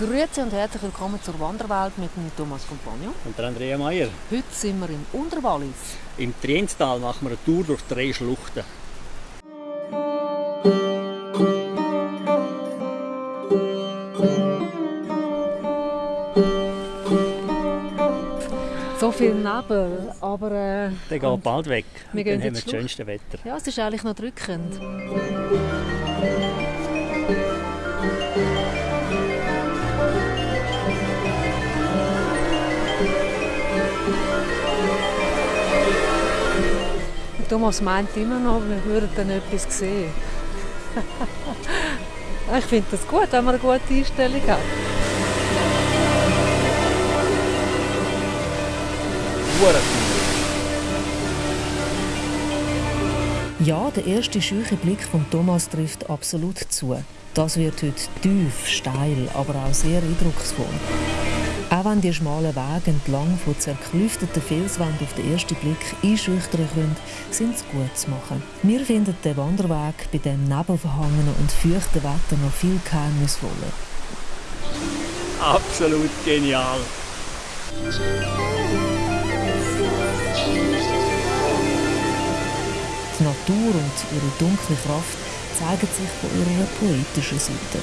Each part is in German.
Grüezi und herzlich willkommen zur Wanderwelt mit dem Thomas Compagnon. Und der Andrea Meier. Heute sind wir im Unterwallis. Im Trienstal machen wir eine Tour durch drei Schluchten. So viel Nebel, aber... Äh, Der geht bald weg. Wir dann haben wir das schönste Wetter. Ja, es ist eigentlich noch drückend. Thomas meint immer noch, wir würden dann etwas sehen. ich finde das gut, wenn man eine gute Einstellung hat. Ja, der erste scheuche Blick von Thomas trifft absolut zu. Das wird heute tief, steil, aber auch sehr eindrucksvoll. Auch wenn die schmalen Wege entlang von zerklüfteten Felswänden auf den ersten Blick einschüchtern können, sind sie gut zu machen. Wir finden den Wanderweg bei dem nebelverhangenen und feuchten Wetter noch viel geheimnisvoller. Absolut genial. Die Natur und ihre dunkle Kraft zeigen sich von ihrer poetischen Seite.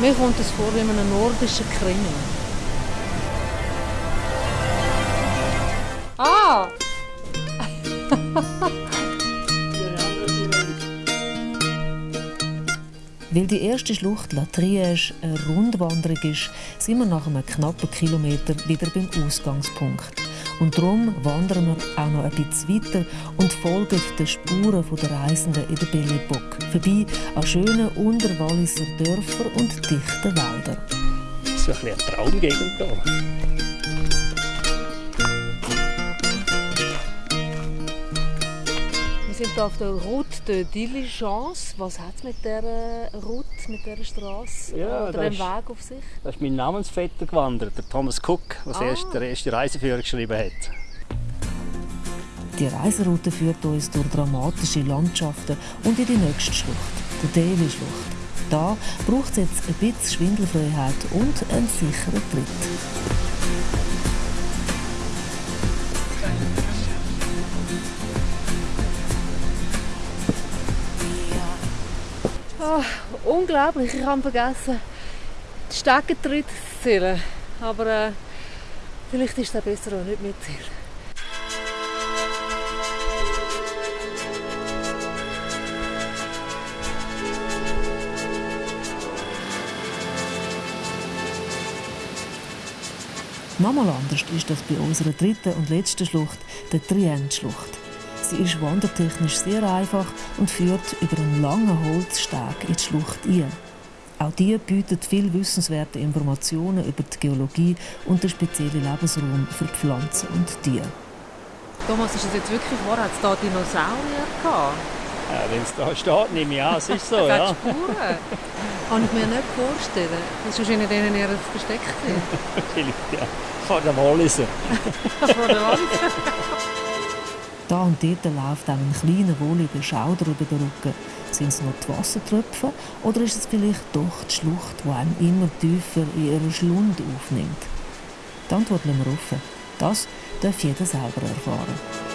Mir kommt es vor wie in einem nordischen Krimi. Ah! Weil die erste Schlucht La Triège eine Rundwanderung ist, sind wir nach einem knappen Kilometer wieder beim Ausgangspunkt. Und darum wandern wir auch noch ein bisschen weiter und folgen den Spuren der Reisenden in der Belle Époque, vorbei an schönen Unterwalliser Dörfern und dichten Wäldern. Das ist so ein bisschen eine Traumgegend hier. Wir sind hier auf der Route de Diligence. Was hat es mit dieser Route, mit dieser Straße Ja, oder das dem ist- Weg auf sich? Da ist mein Namensvetter gewandert, der Thomas Cook, der Ah. erst der erste Reiseführer geschrieben hat. Die Reiseroute führt uns durch dramatische Landschaften und in die nächste Schlucht, die Davy-Schlucht. Da braucht es jetzt ein bisschen Schwindelfreiheit und einen sicheren Tritt. Unglaublich, ich habe vergessen, die Steckentritte zu zählen. Aber äh, vielleicht ist es besser, auch nicht mitzählen. Nochmal anders ist das bei unserer dritten und letzten Schlucht, der Trient-Schlucht. Sie ist wandertechnisch sehr einfach und führt über einen langen Holzsteg in die Schlucht ein. Auch die bietet viel wissenswerte Informationen über die Geologie und den speziellen Lebensraum für Pflanzen und Tiere. Thomas, ist es jetzt wirklich wahr? Hat es da Dinosaurier gehabt? Äh, Wenn es da steht, nehme ich an, es ist so, ja. Spuren. Kann ich mir nicht vorstellen. Das ist wahrscheinlich denen eher versteckt. Vielleicht, ja. Von der Walliser. Von der Wand. Da und dort läuft auch ein kleiner, wohliger Schauder über den Rücken. Sind es nur die Wassertröpfe oder ist es vielleicht doch die Schlucht, die einen immer tiefer in ihren Schlund aufnimmt? Die Antwort lassen wir offen. Das darf jeder selber erfahren.